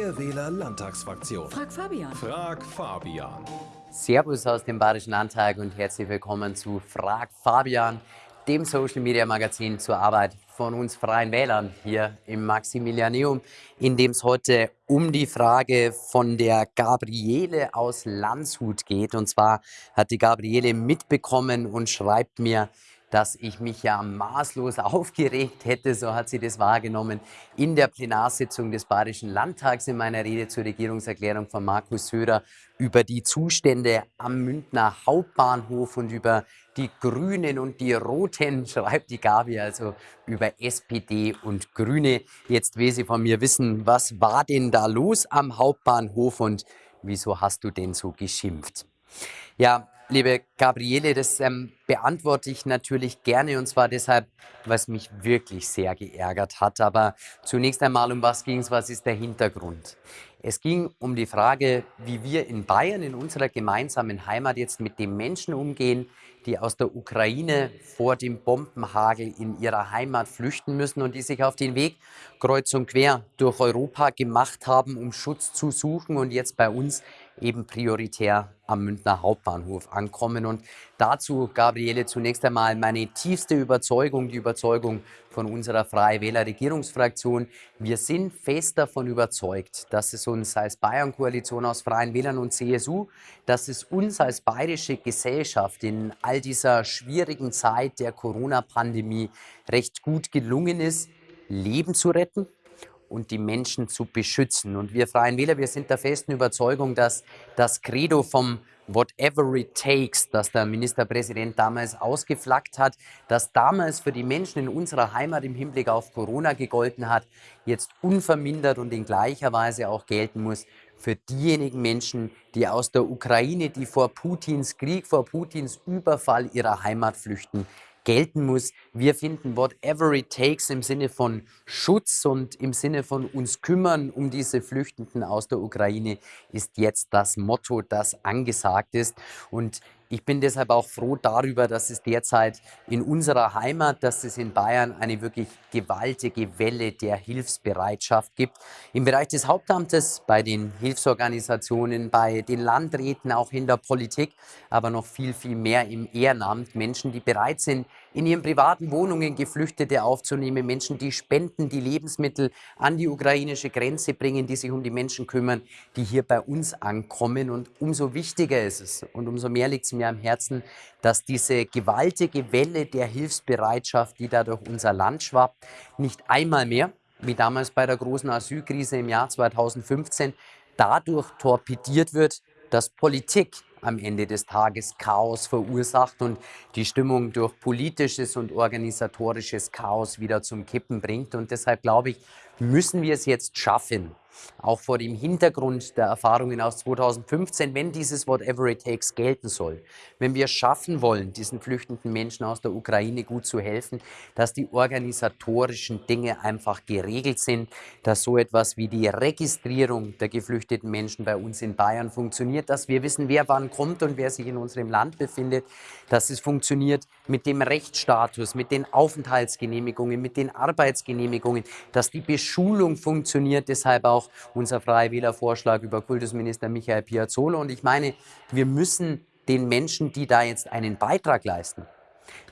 Freie Wähler Landtagsfraktion. Frag Fabian. Frag Fabian. Servus aus dem Bayerischen Landtag und herzlich willkommen zu Frag Fabian, dem Social Media Magazin zur Arbeit von uns Freien Wählern hier im Maximilianeum, in dem es heute um die Frage von der Gabriele aus Landshut geht. Und zwar hat die Gabriele mitbekommen und schreibt mir, dass ich mich ja maßlos aufgeregt hätte, so hat sie das wahrgenommen, in der Plenarsitzung des Bayerischen Landtags in meiner Rede zur Regierungserklärung von Markus Söder über die Zustände am Münchner Hauptbahnhof und über die Grünen und die Roten, schreibt die Gabi, also über SPD und Grüne. Jetzt will sie von mir wissen, was war denn da los am Hauptbahnhof und wieso hast du denn so geschimpft? Ja, liebe Gabriele, das ähm, beantworte ich natürlich gerne und zwar deshalb, was mich wirklich sehr geärgert hat. Aber zunächst einmal, um was ging es, was ist der Hintergrund? Es ging um die Frage, wie wir in Bayern, in unserer gemeinsamen Heimat jetzt mit den Menschen umgehen, die aus der Ukraine vor dem Bombenhagel in ihrer Heimat flüchten müssen und die sich auf den Weg kreuz und quer durch Europa gemacht haben, um Schutz zu suchen und jetzt bei uns eben prioritär am Münchner Hauptbahnhof ankommen. Und dazu, Gabriele, zunächst einmal meine tiefste Überzeugung, die Überzeugung von unserer Freie Wähler Regierungsfraktion. Wir sind fest davon überzeugt, dass es uns als Bayern-Koalition aus Freien Wählern und CSU, dass es uns als bayerische Gesellschaft in all dieser schwierigen Zeit der Corona-Pandemie recht gut gelungen ist, Leben zu retten, und die Menschen zu beschützen. Und wir Freien Wähler, wir sind der festen Überzeugung, dass das Credo vom Whatever it takes, das der Ministerpräsident damals ausgeflaggt hat, das damals für die Menschen in unserer Heimat im Hinblick auf Corona gegolten hat, jetzt unvermindert und in gleicher Weise auch gelten muss für diejenigen Menschen, die aus der Ukraine, die vor Putins Krieg, vor Putins Überfall ihrer Heimat flüchten, gelten muss. Wir finden whatever it takes im Sinne von Schutz und im Sinne von uns kümmern um diese Flüchtenden aus der Ukraine ist jetzt das Motto, das angesagt ist. Und ich bin deshalb auch froh darüber, dass es derzeit in unserer Heimat, dass es in Bayern eine wirklich gewaltige Welle der Hilfsbereitschaft gibt. Im Bereich des Hauptamtes, bei den Hilfsorganisationen, bei den Landräten, auch in der Politik, aber noch viel, viel mehr im Ehrenamt. Menschen, die bereit sind, in ihren privaten Wohnungen Geflüchtete aufzunehmen, Menschen, die spenden, die Lebensmittel an die ukrainische Grenze bringen, die sich um die Menschen kümmern, die hier bei uns ankommen. Und umso wichtiger ist es und umso mehr liegt es mir am Herzen, dass diese gewaltige Welle der Hilfsbereitschaft, die da durch unser Land schwappt, nicht einmal mehr, wie damals bei der großen Asylkrise im Jahr 2015, dadurch torpediert wird, dass Politik am Ende des Tages Chaos verursacht und die Stimmung durch politisches und organisatorisches Chaos wieder zum Kippen bringt. Und deshalb glaube ich, müssen wir es jetzt schaffen, auch vor dem Hintergrund der Erfahrungen aus 2015, wenn dieses Whatever it takes gelten soll, wenn wir schaffen wollen, diesen flüchtenden Menschen aus der Ukraine gut zu helfen, dass die organisatorischen Dinge einfach geregelt sind, dass so etwas wie die Registrierung der geflüchteten Menschen bei uns in Bayern funktioniert, dass wir wissen, wer wann kommt und wer sich in unserem Land befindet, dass es funktioniert mit dem Rechtsstatus, mit den Aufenthaltsgenehmigungen, mit den Arbeitsgenehmigungen, dass die Beschulung funktioniert, deshalb auch unser Freie Wähler-Vorschlag über Kultusminister Michael Piazzolo. Und ich meine, wir müssen den Menschen, die da jetzt einen Beitrag leisten,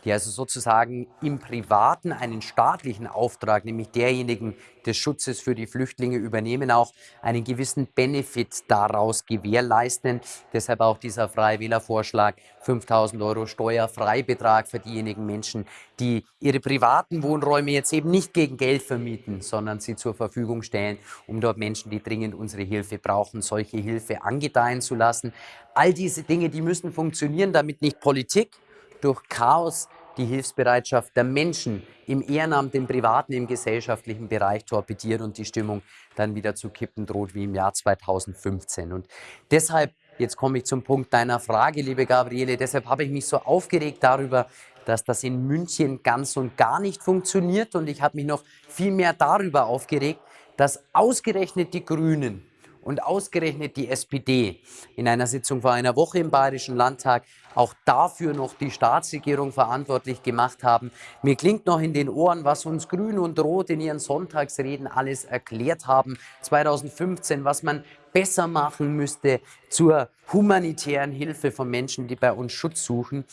die also sozusagen im Privaten einen staatlichen Auftrag, nämlich derjenigen des Schutzes für die Flüchtlinge übernehmen, auch einen gewissen Benefit daraus gewährleisten. Deshalb auch dieser Freie Wählervorschlag, 5000 Euro Steuerfreibetrag für diejenigen Menschen, die ihre privaten Wohnräume jetzt eben nicht gegen Geld vermieten, sondern sie zur Verfügung stellen, um dort Menschen, die dringend unsere Hilfe brauchen, solche Hilfe angedeihen zu lassen. All diese Dinge, die müssen funktionieren, damit nicht Politik, durch Chaos die Hilfsbereitschaft der Menschen im Ehrenamt, im privaten, im gesellschaftlichen Bereich torpediert und die Stimmung dann wieder zu kippen droht wie im Jahr 2015. Und deshalb, jetzt komme ich zum Punkt deiner Frage, liebe Gabriele, deshalb habe ich mich so aufgeregt darüber, dass das in München ganz und gar nicht funktioniert und ich habe mich noch viel mehr darüber aufgeregt, dass ausgerechnet die Grünen und ausgerechnet die SPD in einer Sitzung vor einer Woche im Bayerischen Landtag auch dafür noch die Staatsregierung verantwortlich gemacht haben. Mir klingt noch in den Ohren, was uns Grün und Rot in ihren Sonntagsreden alles erklärt haben 2015, was man besser machen müsste zur humanitären Hilfe von Menschen, die bei uns Schutz suchen.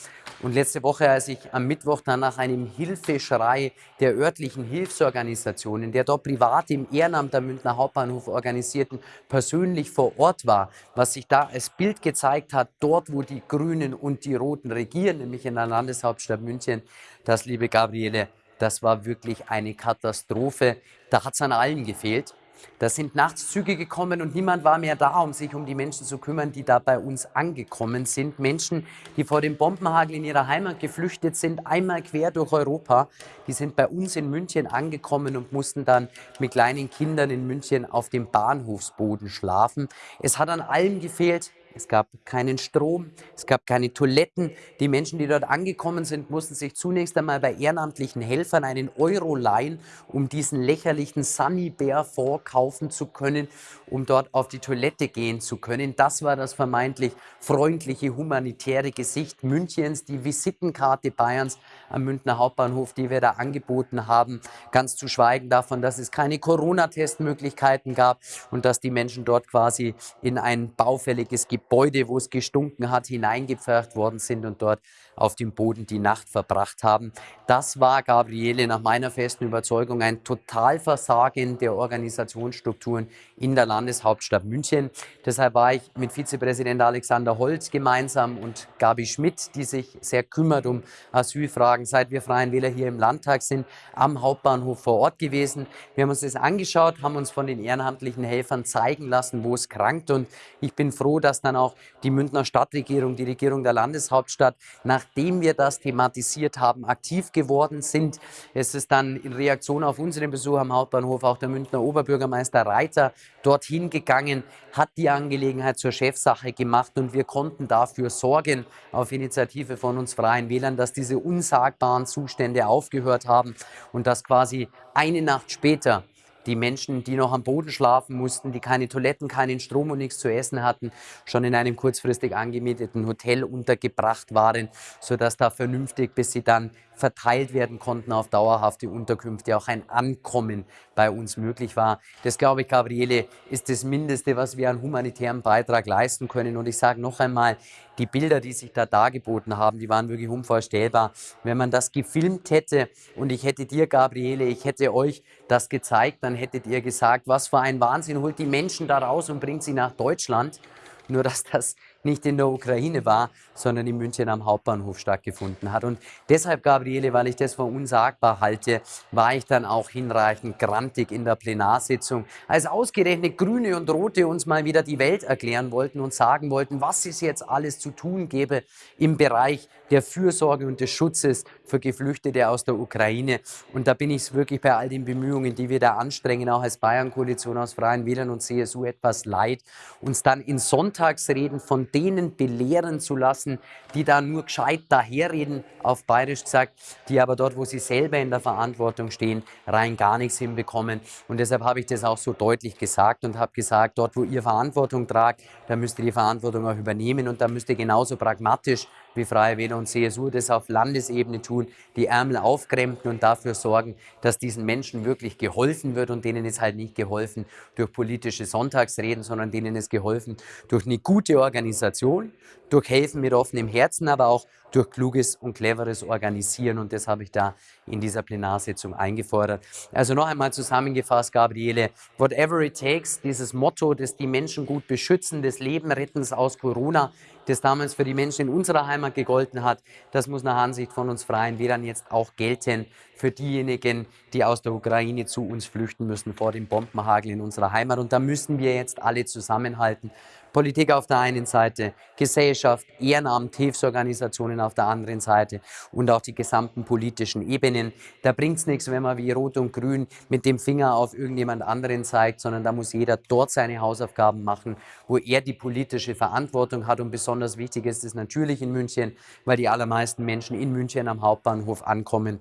Und letzte Woche, als ich am Mittwoch dann nach einem Hilfeschrei der örtlichen Hilfsorganisationen, der dort privat im Ehrenamt am Münchner Hauptbahnhof organisierten, persönlich vor Ort war, was sich da als Bild gezeigt hat, dort, wo die Grünen und die Roten regieren, nämlich in der Landeshauptstadt München, das, liebe Gabriele, das war wirklich eine Katastrophe. Da hat es an allen gefehlt. Da sind nachts Züge gekommen und niemand war mehr da, um sich um die Menschen zu kümmern, die da bei uns angekommen sind. Menschen, die vor dem Bombenhagel in ihrer Heimat geflüchtet sind, einmal quer durch Europa. Die sind bei uns in München angekommen und mussten dann mit kleinen Kindern in München auf dem Bahnhofsboden schlafen. Es hat an allem gefehlt. Es gab keinen Strom, es gab keine Toiletten. Die Menschen, die dort angekommen sind, mussten sich zunächst einmal bei ehrenamtlichen Helfern einen Euro leihen, um diesen lächerlichen Sunny Bear vorkaufen zu können, um dort auf die Toilette gehen zu können. Das war das vermeintlich freundliche, humanitäre Gesicht Münchens, die Visitenkarte Bayerns am Münchner Hauptbahnhof, die wir da angeboten haben. Ganz zu schweigen davon, dass es keine Corona-Testmöglichkeiten gab und dass die Menschen dort quasi in ein baufälliges Gebiet Gebäude, wo es gestunken hat, hineingepfercht worden sind und dort auf dem Boden die Nacht verbracht haben. Das war, Gabriele, nach meiner festen Überzeugung ein Totalversagen der Organisationsstrukturen in der Landeshauptstadt München. Deshalb war ich mit Vizepräsident Alexander Holz gemeinsam und Gabi Schmidt, die sich sehr kümmert um Asylfragen, seit wir Freien Wähler hier im Landtag sind, am Hauptbahnhof vor Ort gewesen. Wir haben uns das angeschaut, haben uns von den ehrenamtlichen Helfern zeigen lassen, wo es krankt und ich bin froh, dass dann auch die Münchner Stadtregierung, die Regierung der Landeshauptstadt, nachdem wir das thematisiert haben, aktiv geworden sind. Es ist dann in Reaktion auf unseren Besuch am Hauptbahnhof auch der Münchner Oberbürgermeister Reiter dorthin gegangen, hat die Angelegenheit zur Chefsache gemacht und wir konnten dafür sorgen, auf Initiative von uns Freien Wählern, dass diese unsagbaren Zustände aufgehört haben und dass quasi eine Nacht später die Menschen, die noch am Boden schlafen mussten, die keine Toiletten, keinen Strom und nichts zu essen hatten, schon in einem kurzfristig angemieteten Hotel untergebracht waren, sodass da vernünftig, bis sie dann verteilt werden konnten auf dauerhafte Unterkünfte, auch ein Ankommen bei uns möglich war. Das, glaube ich, Gabriele, ist das Mindeste, was wir an humanitären Beitrag leisten können. Und ich sage noch einmal, die Bilder, die sich da dargeboten haben, die waren wirklich unvorstellbar. Wenn man das gefilmt hätte und ich hätte dir, Gabriele, ich hätte euch das gezeigt, dann hättet ihr gesagt, was für ein Wahnsinn, holt die Menschen da raus und bringt sie nach Deutschland. Nur dass das nicht in der Ukraine war, sondern in München am Hauptbahnhof stattgefunden hat. Und deshalb, Gabriele, weil ich das für unsagbar halte, war ich dann auch hinreichend grantig in der Plenarsitzung, als ausgerechnet Grüne und Rote uns mal wieder die Welt erklären wollten und sagen wollten, was es jetzt alles zu tun gäbe im Bereich der Fürsorge und des Schutzes für Geflüchtete aus der Ukraine. Und da bin ich wirklich bei all den Bemühungen, die wir da anstrengen, auch als Bayern-Koalition aus Freien Wählern und CSU etwas leid, uns dann in Sonntagsreden von denen belehren zu lassen, die da nur gescheit daherreden, auf bayerisch gesagt, die aber dort, wo sie selber in der Verantwortung stehen, rein gar nichts hinbekommen. Und deshalb habe ich das auch so deutlich gesagt und habe gesagt, dort, wo ihr Verantwortung tragt, da müsst ihr die Verantwortung auch übernehmen und da müsst ihr genauso pragmatisch wie Freie Wähler und CSU das auf Landesebene tun, die Ärmel aufkrempeln und dafür sorgen, dass diesen Menschen wirklich geholfen wird und denen ist halt nicht geholfen durch politische Sonntagsreden, sondern denen ist geholfen durch eine gute Organisation, durch Helfen mit offenem Herzen, aber auch durch kluges und cleveres Organisieren. Und das habe ich da in dieser Plenarsitzung eingefordert. Also noch einmal zusammengefasst, Gabriele, whatever it takes, dieses Motto, das die Menschen gut beschützen, das Leben retten aus Corona, das damals für die Menschen in unserer Heimat gegolten hat, das muss nach Ansicht von uns Freien Wählern jetzt auch gelten für diejenigen, die aus der Ukraine zu uns flüchten müssen vor dem Bombenhagel in unserer Heimat. Und da müssen wir jetzt alle zusammenhalten. Politik auf der einen Seite, Gesellschaft, Ehrenamt, Hilfsorganisationen auf der anderen Seite und auch die gesamten politischen Ebenen. Da bringt es nichts, wenn man wie Rot und Grün mit dem Finger auf irgendjemand anderen zeigt, sondern da muss jeder dort seine Hausaufgaben machen, wo er die politische Verantwortung hat. Und besonders wichtig ist es natürlich in München, weil die allermeisten Menschen in München am Hauptbahnhof ankommen.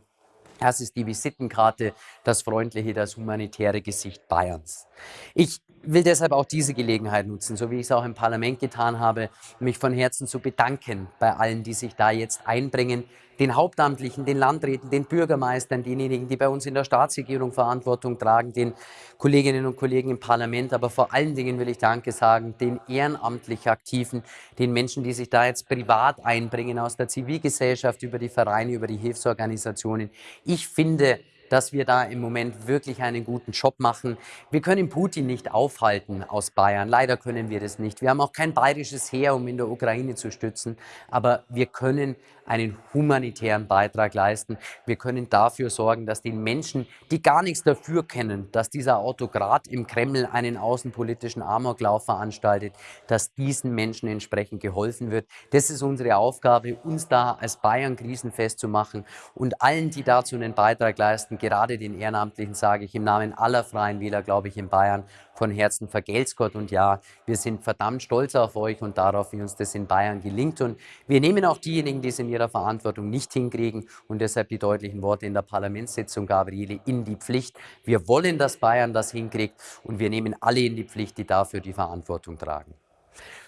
Das ist die Visitenkarte, das freundliche, das humanitäre Gesicht Bayerns. Ich will deshalb auch diese Gelegenheit nutzen, so wie ich es auch im Parlament getan habe, mich von Herzen zu bedanken bei allen, die sich da jetzt einbringen, den Hauptamtlichen, den Landräten, den Bürgermeistern, denjenigen, die bei uns in der Staatsregierung Verantwortung tragen, den Kolleginnen und Kollegen im Parlament, aber vor allen Dingen will ich Danke sagen, den ehrenamtlich Aktiven, den Menschen, die sich da jetzt privat einbringen aus der Zivilgesellschaft, über die Vereine, über die Hilfsorganisationen. Ich finde, dass wir da im Moment wirklich einen guten Job machen. Wir können Putin nicht aufhalten aus Bayern. Leider können wir das nicht. Wir haben auch kein bayerisches Heer, um in der Ukraine zu stützen. Aber wir können einen humanitären Beitrag leisten. Wir können dafür sorgen, dass den Menschen, die gar nichts dafür kennen, dass dieser Autokrat im Kreml einen außenpolitischen Amoklauf veranstaltet, dass diesen Menschen entsprechend geholfen wird. Das ist unsere Aufgabe, uns da als Bayern krisenfest zu machen und allen, die dazu einen Beitrag leisten, gerade den Ehrenamtlichen sage ich im Namen aller Freien Wähler, glaube ich, in Bayern von Herzen vergelt's Gott. Und ja, wir sind verdammt stolz auf euch und darauf, wie uns das in Bayern gelingt. Und wir nehmen auch diejenigen, die es in ihrer Verantwortung nicht hinkriegen und deshalb die deutlichen Worte in der Parlamentssitzung, Gabriele, in die Pflicht. Wir wollen, dass Bayern das hinkriegt und wir nehmen alle in die Pflicht, die dafür die Verantwortung tragen.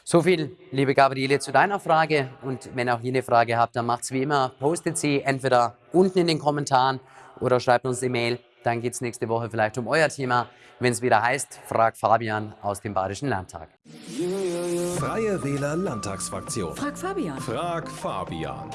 So viel, liebe Gabriele, zu deiner Frage. Und wenn auch ihr eine Frage habt, dann macht es wie immer, postet sie entweder unten in den Kommentaren oder schreibt uns eine Mail. Dann geht es nächste Woche vielleicht um euer Thema, wenn es wieder heißt, frag Fabian aus dem Badischen Landtag. Freie Wähler Landtagsfraktion. Frag Fabian. Frag Fabian.